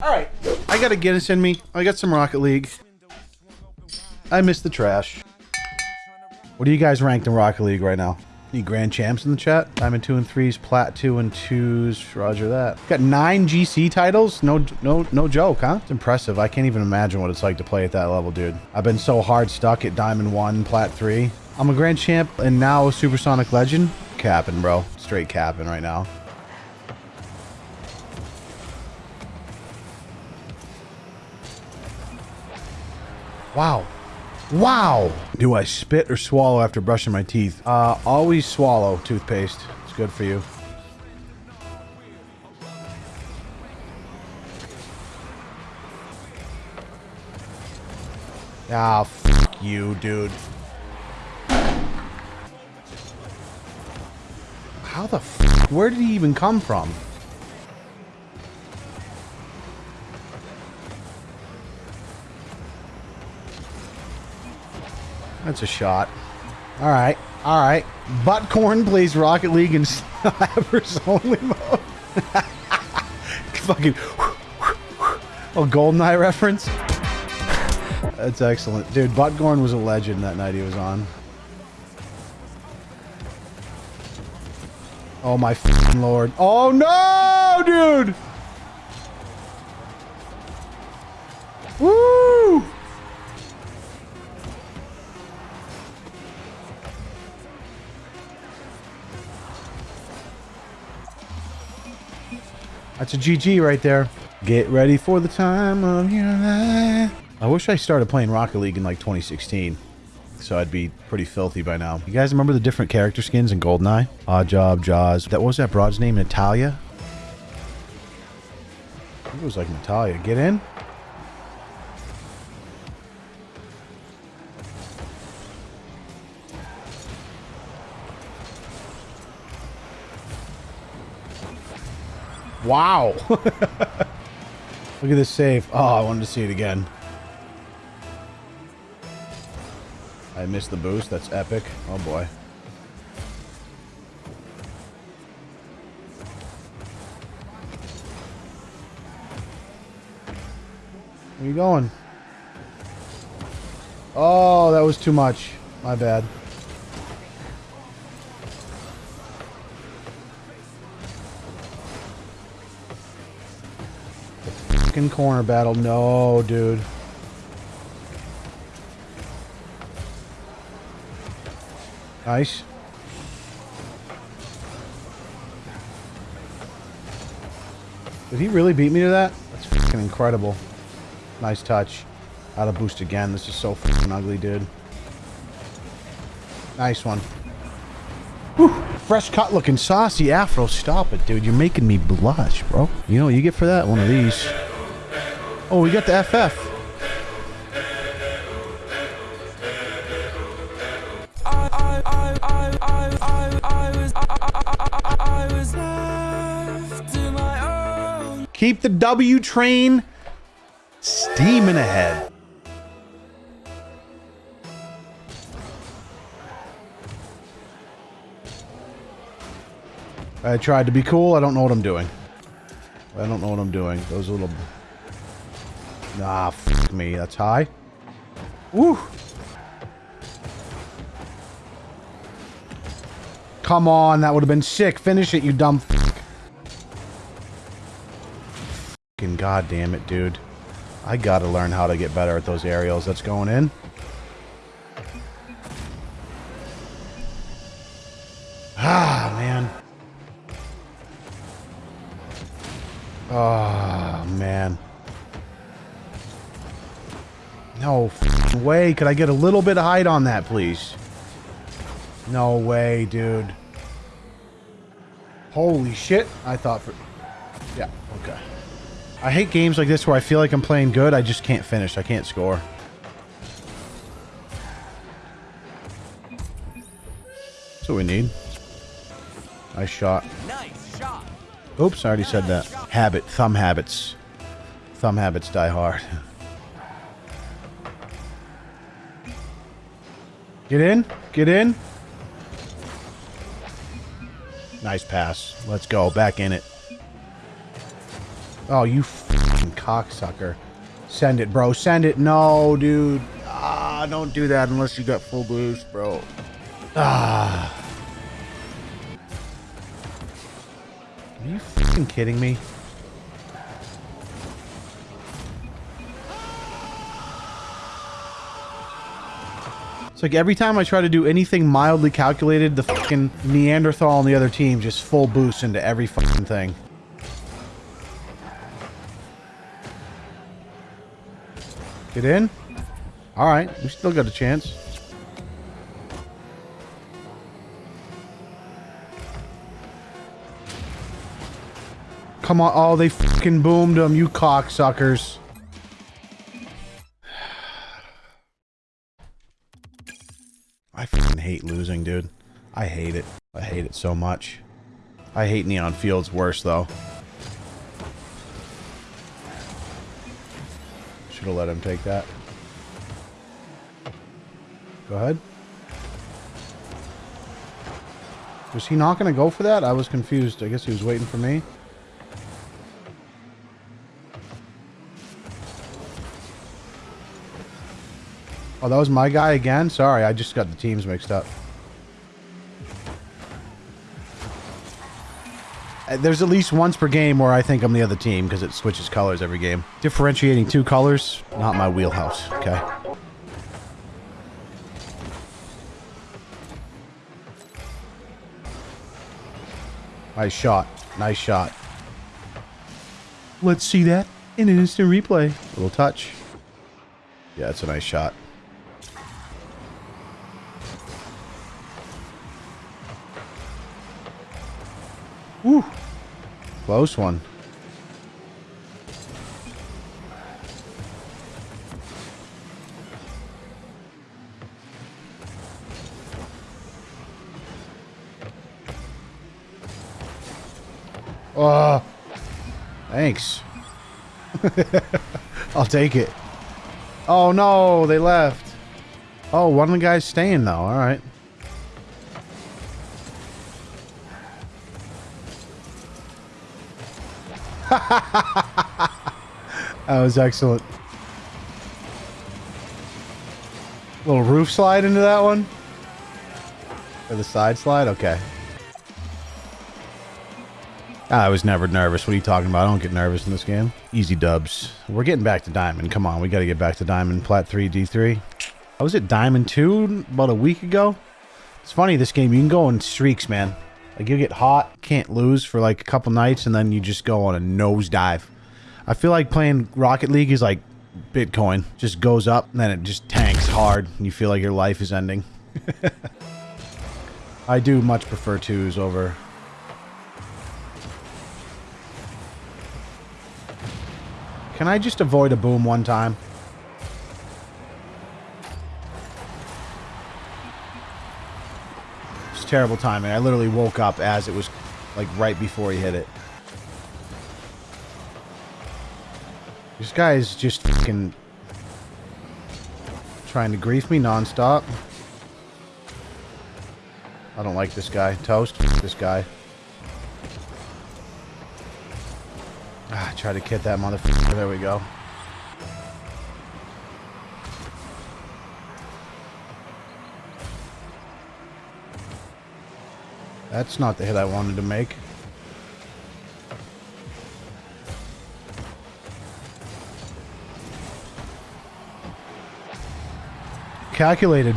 All right, I got a Guinness in me. I got some Rocket League. I miss the trash. What do you guys ranked in Rocket League right now? Any grand champs in the chat? Diamond two and threes, plat two and twos. Roger that. Got nine GC titles. No, no, no joke, huh? It's impressive. I can't even imagine what it's like to play at that level, dude. I've been so hard stuck at Diamond one, plat three. I'm a grand champ and now a Supersonic Legend. Capping, bro. Straight capping right now. Wow. Wow. Do I spit or swallow after brushing my teeth? Uh, always swallow toothpaste. It's good for you. Ah, fuck you, dude. How the f Where did he even come from? That's a shot. All right. All right. Buttcorn plays Rocket League in Slappers only mode. Fucking. Oh, Goldeneye reference? That's excellent. Dude, Buttcorn was a legend that night he was on. Oh my lord. Oh no, dude! Woo! That's a GG right there. Get ready for the time of your life. I wish I started playing Rocket League in like 2016. So I'd be pretty filthy by now. You guys remember the different character skins in GoldenEye? Odd Job, Jaws. That was that broad's name? Natalia? It was like Natalia. Get in? Wow. Look at this save. Oh, I wanted to see it again. I missed the boost. That's epic. Oh, boy. Where you going? Oh, that was too much. My bad. Fucking corner battle. No, dude. Nice. Did he really beat me to that? That's fucking incredible. Nice touch. Out of boost again. This is so fucking ugly, dude. Nice one. Whew. Fresh cut looking saucy afro. Stop it, dude. You're making me blush, bro. You know what you get for that? One of these. Oh, we got the FF. Keep the W train steaming ahead. I tried to be cool. I don't know what I'm doing. I don't know what I'm doing. Those little Ah, fuck me. That's high. Woo! Come on, that would have been sick. Finish it, you dumb fuck. Fucking goddamn it, dude. I gotta learn how to get better at those aerials. That's going in. Ah, man. Oh, man. No way. Could I get a little bit of height on that, please? No way, dude. Holy shit. I thought for... Yeah, okay. I hate games like this where I feel like I'm playing good. I just can't finish. I can't score. That's what we need. Nice shot. Nice shot. Oops, I already said that. Habit. Thumb habits. Thumb habits die hard. Get in. Get in. Nice pass. Let's go. Back in it. Oh, you cocksucker. Send it, bro. Send it. No, dude. Ah, don't do that unless you got full boost, bro. Ah. Are you fucking kidding me? It's like every time I try to do anything mildly calculated, the fucking Neanderthal on the other team just full boost into every fucking thing. Get in? Alright, we still got a chance. Come on. Oh, they fucking boomed them, you cocksuckers. I fucking hate losing, dude. I hate it. I hate it so much. I hate Neon Fields worse, though. Should have let him take that. Go ahead. Was he not going to go for that? I was confused. I guess he was waiting for me. Oh, that was my guy again? Sorry, I just got the teams mixed up. Uh, there's at least once per game where I think I'm the other team because it switches colors every game. Differentiating two colors, not my wheelhouse, okay? Nice shot. Nice shot. Let's see that in an instant replay. Little touch. Yeah, it's a nice shot. Woo. Close one. Oh, thanks. I'll take it. Oh no, they left. Oh, one of the guys staying though. All right. that was excellent. Little roof slide into that one? Or the side slide? Okay. Ah, I was never nervous. What are you talking about? I don't get nervous in this game. Easy dubs. We're getting back to Diamond. Come on, we got to get back to Diamond. Plat 3, D3. I was at Diamond 2 about a week ago. It's funny, this game, you can go in streaks, man. Like you get hot, can't lose for like a couple nights, and then you just go on a nosedive. I feel like playing Rocket League is like Bitcoin. Just goes up, and then it just tanks hard, and you feel like your life is ending. I do much prefer twos over... Can I just avoid a boom one time? Terrible timing. I literally woke up as it was like right before he hit it. This guy is just fucking trying to grief me nonstop. I don't like this guy. Toast. This guy. Ah, try to kit that motherfucker. There we go. That's not the hit I wanted to make. Calculated.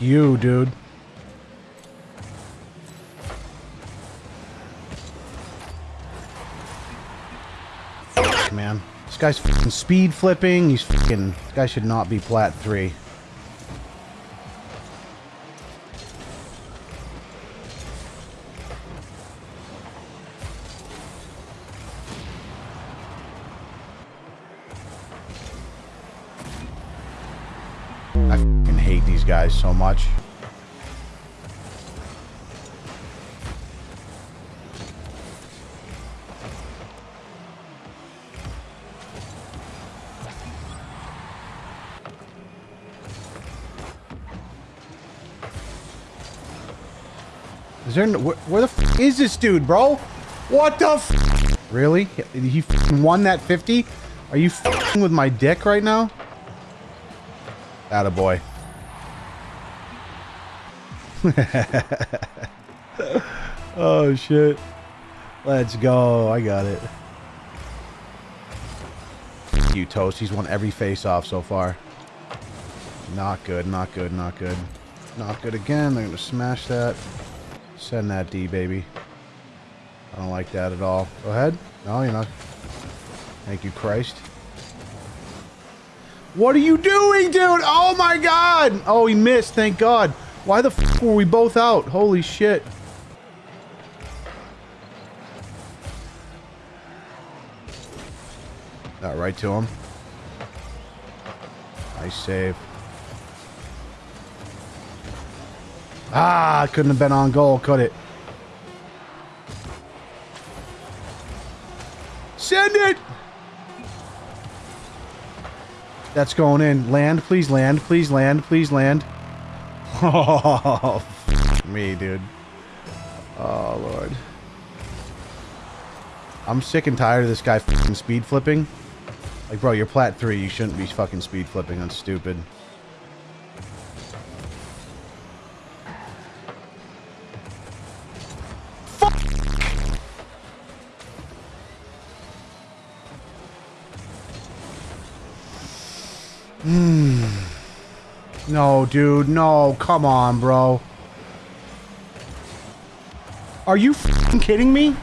you, dude. Guy's fucking speed flipping. He's fucking... This guy should not be plat 3. I hate these guys so much. There... Where, where the f is this dude, bro? What the f Really? He won that 50? Are you with my dick right now? Attaboy. oh, shit. Let's go. I got it. You, Toast. He's won every face-off so far. Not good, not good, not good. Not good again. They're going to smash that. Send that D, baby. I don't like that at all. Go ahead. No, you're not. Thank you, Christ. What are you doing, dude? Oh, my God. Oh, he missed. Thank God. Why the f were we both out? Holy shit. Got right to him. Nice save. Ah, couldn't have been on goal, could it? Send it! That's going in. Land, please land, please land, please land. Oh, me, dude. Oh, Lord. I'm sick and tired of this guy speed flipping. Like, bro, you're plat 3. You shouldn't be fucking speed flipping. That's stupid. Hmm. No, dude. No. Come on, bro. Are you kidding me?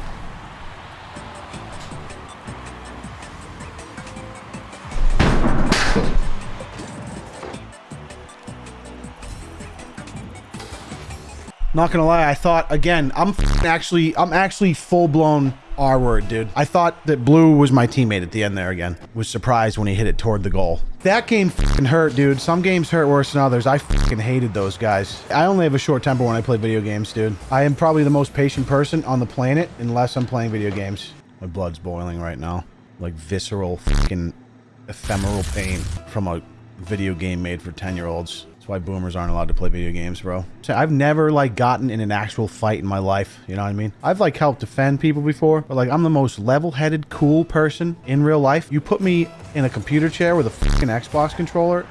Not gonna lie, I thought again. I'm actually, I'm actually full blown R word, dude. I thought that Blue was my teammate at the end there again. Was surprised when he hit it toward the goal. That game hurt, dude. Some games hurt worse than others. I fucking hated those guys. I only have a short temper when I play video games, dude. I am probably the most patient person on the planet unless I'm playing video games. My blood's boiling right now. Like visceral fucking ephemeral pain from a video game made for 10 year olds. That's why boomers aren't allowed to play video games, bro. I've never like gotten in an actual fight in my life. You know what I mean? I've like helped defend people before, but like I'm the most level-headed, cool person in real life. You put me in a computer chair with a fucking Xbox controller.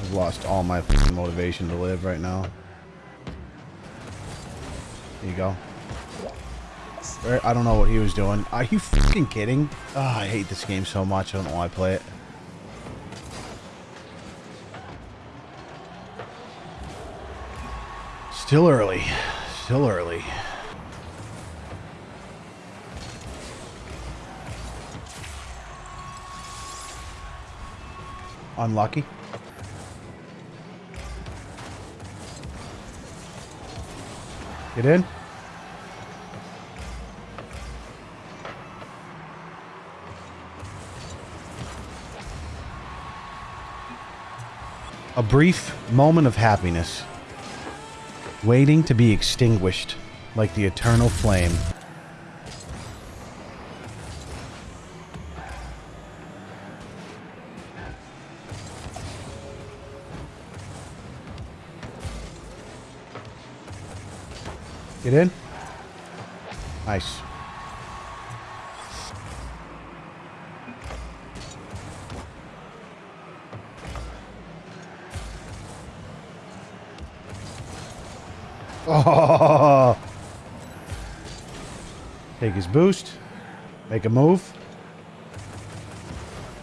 I've lost all my motivation to live right now. There you go. I don't know what he was doing. Are you fucking kidding? Oh, I hate this game so much. I don't know why I play it. Still early. Still early. Unlucky. Get in. A brief moment of happiness, waiting to be extinguished like the eternal flame. Get in. Nice. Take his boost. Make a move.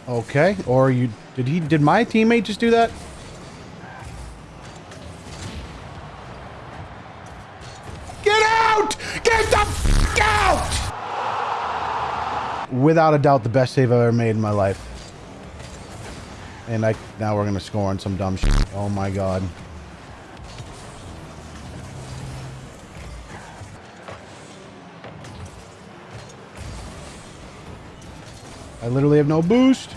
Okay. Or you did he did my teammate just do that? Get out! Get the f out! Without a doubt the best save I've ever made in my life. And I now we're gonna score on some dumb shit. Oh my god. I literally have no boost.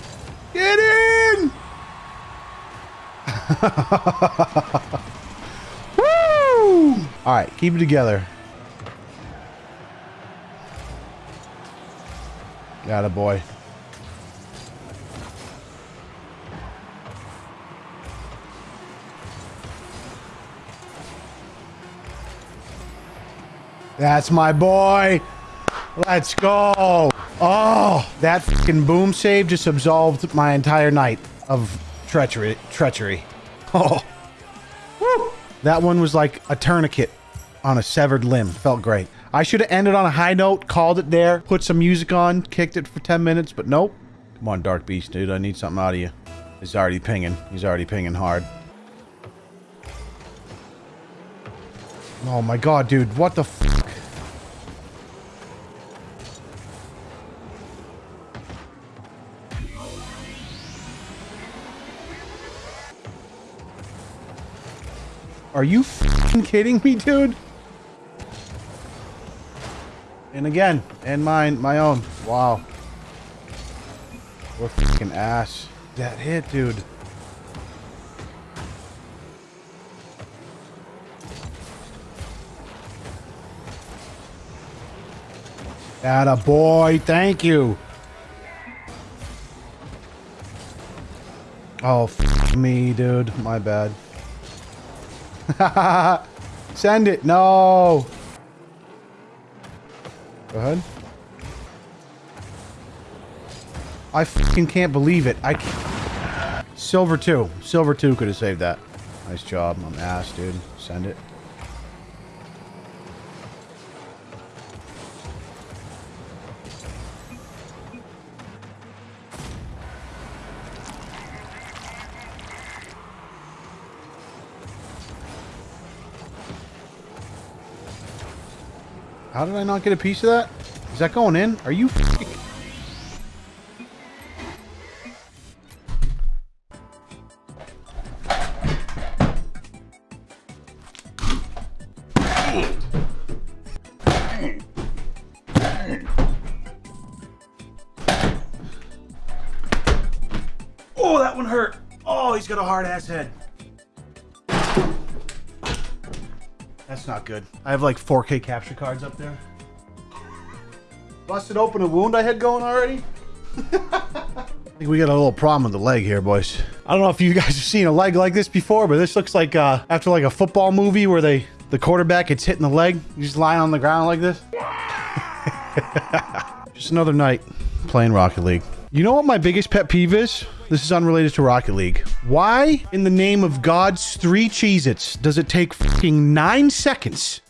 Get in! Woo! All right, keep it together. Got a boy. That's my boy. Let's go. Oh, that fucking boom save just absolved my entire night of treachery. Treachery. Oh. Woo. That one was like a tourniquet on a severed limb. Felt great. I should have ended on a high note, called it there, put some music on, kicked it for 10 minutes, but nope. Come on, Dark Beast, dude. I need something out of you. He's already pinging. He's already pinging hard. Oh my god, dude. What the fuck? Are you kidding me, dude? And again, and mine, my own. Wow. We're fucking ass. That hit, dude. Atta boy, thank you. Oh, me, dude. My bad. Send it. No. Go ahead. I fucking can't believe it. I can't. Silver 2. Silver 2 could have saved that. Nice job. I'm ass, dude. Send it. How did I not get a piece of that? Is that going in? Are you Oh, that one hurt. Oh, he's got a hard ass head. That's not good. I have like 4K capture cards up there. Busted open a wound I had going already. I think we got a little problem with the leg here, boys. I don't know if you guys have seen a leg like this before, but this looks like uh, after like a football movie where they the quarterback gets hit in the leg. He's just lying on the ground like this. just another night playing Rocket League. You know what my biggest pet peeve is? This is unrelated to Rocket League. Why, in the name of God's three Cheez-Its, does it take fucking nine seconds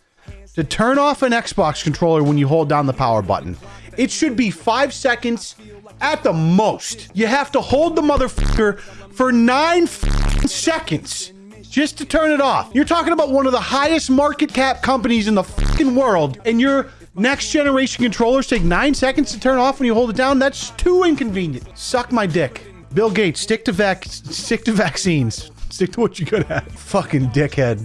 to turn off an Xbox controller when you hold down the power button? It should be five seconds at the most. You have to hold the motherfucker for nine seconds just to turn it off. You're talking about one of the highest market cap companies in the fucking world, and your next generation controllers take nine seconds to turn off when you hold it down. That's too inconvenient. Suck my dick. Bill Gates, stick to vac, stick to vaccines. Stick to what you're good at. Fucking dickhead.